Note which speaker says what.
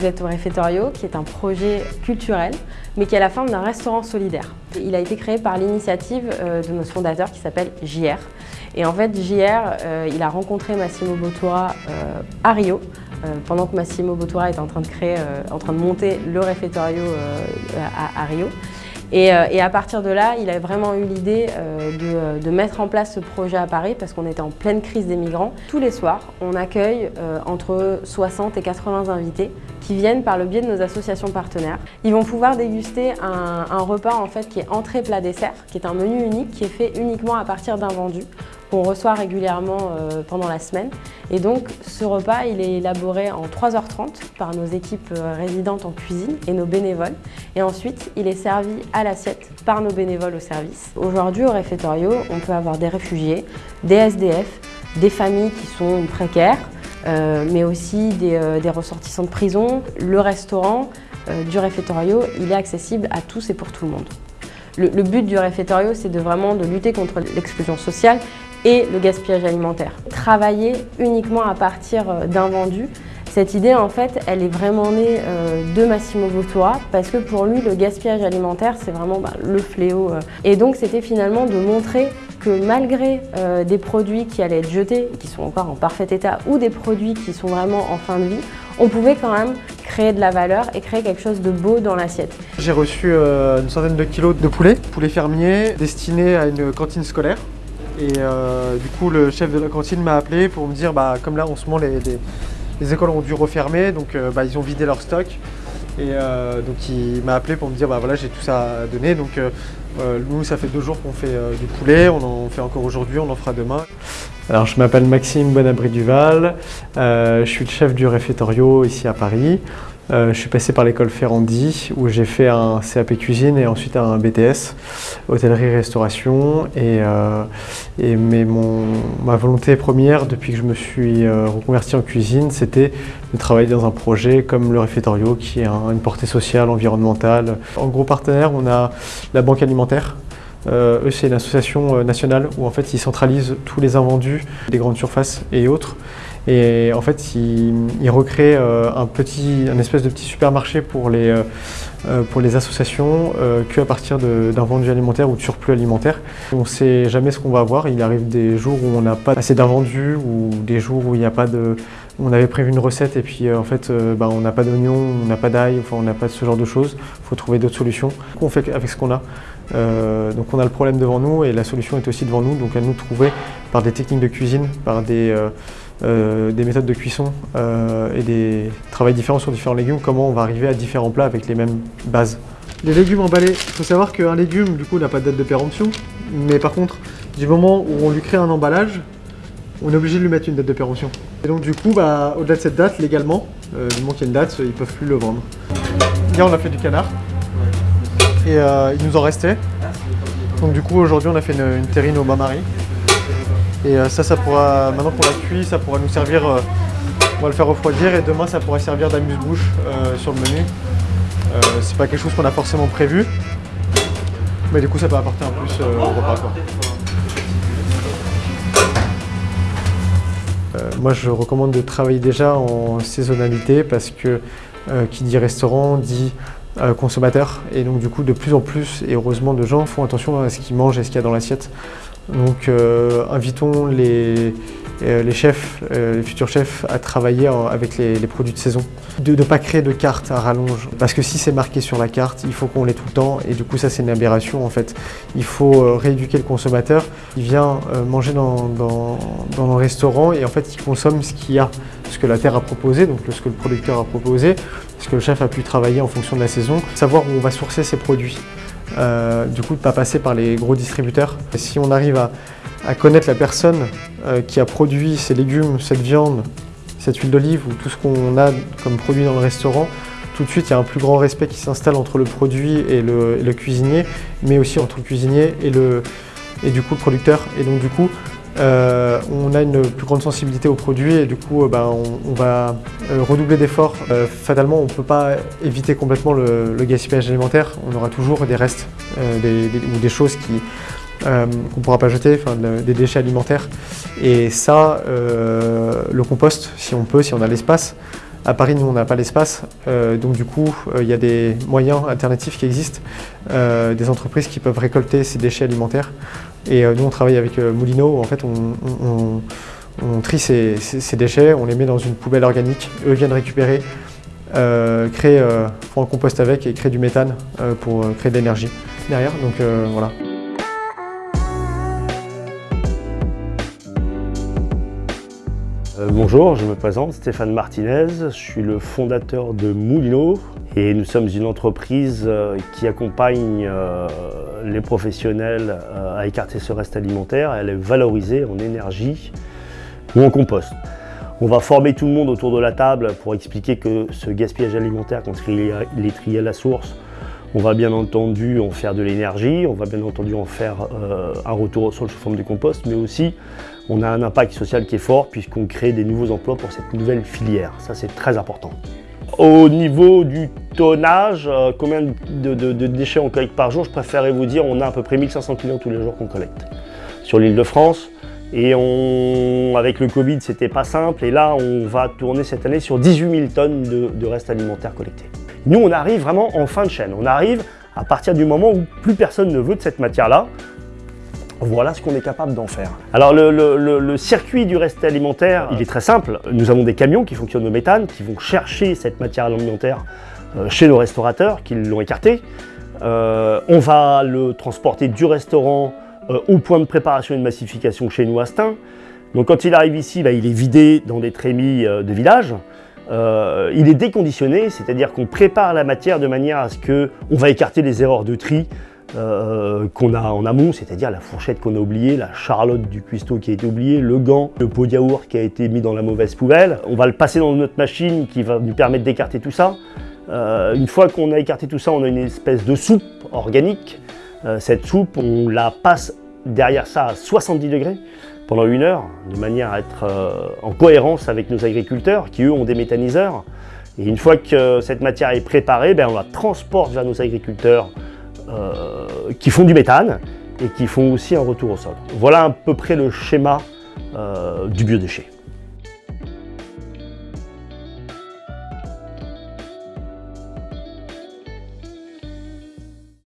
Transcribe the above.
Speaker 1: vous êtes au Réfectorio, qui est un projet culturel, mais qui a la forme d'un restaurant solidaire. Il a été créé par l'initiative euh, de notre fondateur qui s'appelle JR. Et en fait, JR, euh, il a rencontré Massimo Bottura euh, à Rio, pendant que Massimo Bottura est en train de créer, en train de monter le Réfectorio à Rio. Euh, et, à partir de là, il a vraiment eu l'idée euh, de, mettre en place ce projet à Paris parce qu'on était en pleine crise des migrants. Tous les soirs, on accueille euh, entre 60 et 80 invités qui viennent par le biais de nos associations partenaires. Ils vont pouvoir déguster un, un repas en fait qui est entrée plat dessert, qui est un menu unique qui est fait uniquement à partir d'un vendu qu'on reçoit régulièrement euh, pendant la semaine. Et donc ce repas, il est élaboré en 3h30 par nos équipes euh, résidentes en cuisine et nos bénévoles. Et ensuite, il est servi à l'assiette par nos bénévoles au service. Aujourd'hui, au réfectorio, on peut avoir des réfugiés, des SDF, des familles qui sont précaires, euh, mais aussi des, ressortissants de prison. Le restaurant du réfectorio, il est accessible à tous et pour tout le monde. Le, but du réfectorio, c'est de vraiment de lutter contre l'exclusion sociale et le gaspillage alimentaire. Travailler uniquement à partir euh, d'un vendu, cette idée, en fait, elle est vraiment née euh, de Massimo Bottura parce que pour lui, le gaspillage alimentaire, c'est vraiment bah, le fléau. Euh. Et donc, c'était finalement de montrer que malgré des produits qui allaient être jetés, qui sont encore en parfait état, ou des produits qui sont vraiment en fin de vie, on pouvait quand même créer de la valeur et créer quelque chose de beau dans l'assiette.
Speaker 2: J'ai reçu une centaine de kilos de poulet, poulet fermier, destiné à une cantine scolaire. Et euh, du coup, le chef de la cantine m'a appelé pour me dire, bah, comme là, en ce moment, les, écoles ont dû refermer, donc euh, bah, ils ont vidé leur stock. Et euh, donc il m'a appelé pour me dire, bah voilà, j'ai tout ça à donner. Donc nous, ça fait deux jours qu'on fait du poulet, on en fait encore aujourd'hui, on en fera demain. Alors je m'appelle Maxime Bonabri-Duval, je suis le chef du réfectorio ici à Paris. Euh, je suis passé par l'école Ferrandi où j'ai fait un CAP cuisine et ensuite un BTS, hôtellerie-restauration. Et, euh, mais mon, ma volonté première depuis que je me suis euh, reconverti en cuisine, c'était de travailler dans un projet comme le Réfectorio qui a une portée sociale, environnementale. En gros partenaire, on a la Banque alimentaire, eux, c'est une association nationale où en fait ils centralisent tous les invendus des grandes surfaces et autres. Et en fait, ils, recréent euh, un, petit, espèce de petit supermarché pour les, euh, euh, pour les associations qu'à partir d'un vendu alimentaire ou de surplus alimentaire. On ne sait jamais ce qu'on va avoir. Il arrive des jours où on n'a pas assez d'invendus ou des jours où il n'y a pas de... On avait prévu une recette et puis en fait bah, on n'a pas d'oignon, on n'a pas d'ail, enfin on n'a pas ce genre de choses. Il faut trouver d'autres solutions. On fait avec ce qu'on a. donc on a le problème devant nous et la solution est aussi devant nous. Donc à nous de trouver par des techniques de cuisine, par des, des méthodes de cuisson euh, et des travails différents sur différents légumes, comment on va arriver à différents plats avec les mêmes bases. Les légumes emballés, il faut savoir qu'un légume du coup n'a pas de date de péremption, mais par contre, du moment où on lui crée un emballage, on est obligé de lui mettre une date de péremption. Et donc du coup, bah, au-delà de cette date, légalement, euh, du moment qu'il y a une date, ils ne peuvent plus le vendre. Hier on a fait du canard, et il nous en restait. Donc du coup aujourd'hui on a fait une, une terrine au bain-marie. Et euh, ça, ça pourra, maintenant qu'on l'a cuit, ça pourra nous servir, euh, on va le faire refroidir et demain ça pourrait servir d'amuse-bouche euh, sur le menu. c'est pas quelque chose qu'on a forcément prévu, mais du coup ça peut apporter un plus au repas. moi je recommande de travailler déjà en saisonnalité parce que qui dit restaurant dit consommateur et donc du coup de plus en plus et heureusement de gens font attention à ce qu'ils mangent et ce qu'il y a dans l'assiette. Donc euh, invitons les, euh, les chefs, euh, les futurs chefs à travailler avec les, produits de saison. De ne pas créer de carte à rallonge, parce que si c'est marqué sur la carte, il faut qu'on l'ait tout le temps, et du coup ça c'est une aberration en fait. Il faut rééduquer le consommateur, il vient manger dans, dans, dans le restaurant et en fait il consomme ce qu'il y a, ce que la terre a proposé, donc ce que le producteur a proposé, ce que le chef a pu travailler en fonction de la saison, savoir où on va sourcer ses produits. Euh, du coup ne pas passer par les gros distributeurs. si on arrive à, connaître la personne euh, qui a produit ces légumes, cette viande, cette huile d'olive ou tout ce qu'on a comme produit dans le restaurant, tout de suite il y a un plus grand respect qui s'installe entre le produit et le, cuisinier, mais aussi entre le cuisinier et, le, et du coup le producteur. Et donc du coup, euh, on a une plus grande sensibilité aux produits et du coup euh, ben, on, va redoubler d'efforts. fatalement on ne peut pas éviter complètement le, gaspillage alimentaire, on aura toujours des restes ou des choses qu'on ne pourra pas jeter, des déchets alimentaires. Et ça, le compost, si on peut, si on a l'espace, À Paris, nous, on n'a pas l'espace, donc du coup, il y a des moyens alternatifs qui existent, des entreprises qui peuvent récolter ces déchets alimentaires. Et nous, on travaille avec Moulineau, en fait, on, trie ces, déchets, on les met dans une poubelle organique, eux viennent récupérer, créer, font un compost avec et créer du méthane pour créer de l'énergie derrière, donc voilà.
Speaker 3: Bonjour, je me présente, Stéphane Martinez, je suis le fondateur de Moulino et nous sommes une entreprise euh, qui accompagne euh, les professionnels à écarter ce reste alimentaire et à le valoriser en énergie ou en compost. On va former tout le monde autour de la table pour expliquer que ce gaspillage alimentaire, quand il est trié à la source, on va bien entendu en faire de l'énergie, on va bien entendu en faire un retour au sol sous forme de compost, mais aussi on a un impact social qui est fort puisqu'on crée des nouveaux emplois pour cette nouvelle filière. Ça, c'est très important. Au niveau du tonnage, euh, combien de, déchets on collecte par jour? Je préférerais vous dire on a à peu près 1500 kg tous les jours qu'on collecte sur l'île de France. Et avec le Covid, c'était pas simple. Et là, on va tourner cette année sur 18 000 tonnes de restes alimentaires collectés. Nous, on arrive vraiment en fin de chaîne. On arrive à partir du moment où plus personne ne veut de cette matière-là. Voilà ce qu'on est capable d'en faire. Alors le, circuit du reste alimentaire, il est très simple. Nous avons des camions qui fonctionnent au méthane, qui vont chercher cette matière alimentaire euh, chez nos restaurateurs, qui l'ont écarté. Euh, on va le transporter du restaurant euh, au point de préparation et de massification chez nous à Stein. Donc quand il arrive ici, bah, il est vidé dans des trémies de village. Il est déconditionné, c'est-à-dire qu'on prépare la matière de manière à ce qu'on va écarter les erreurs de tri euh, qu'on a en amont, c'est-à-dire la fourchette qu'on a oubliée, la charlotte du cuistot qui a été oubliée, le gant, le pot de yaourt qui a été mis dans la mauvaise poubelle. On va le passer dans notre machine qui va nous permettre d'écarter tout ça. Euh, une fois qu'on a écarté tout ça, on a une espèce de soupe organique. Euh, cette soupe, on la passe derrière ça à 70 degrés pendant une heure, de manière à être en cohérence avec nos agriculteurs qui eux ont des méthaniseurs. Et une fois que cette matière est préparée, ben, on la transporte vers nos agriculteurs euh, qui font du méthane et qui font aussi un retour au sol. Voilà à peu près le schéma euh, du biodéchet.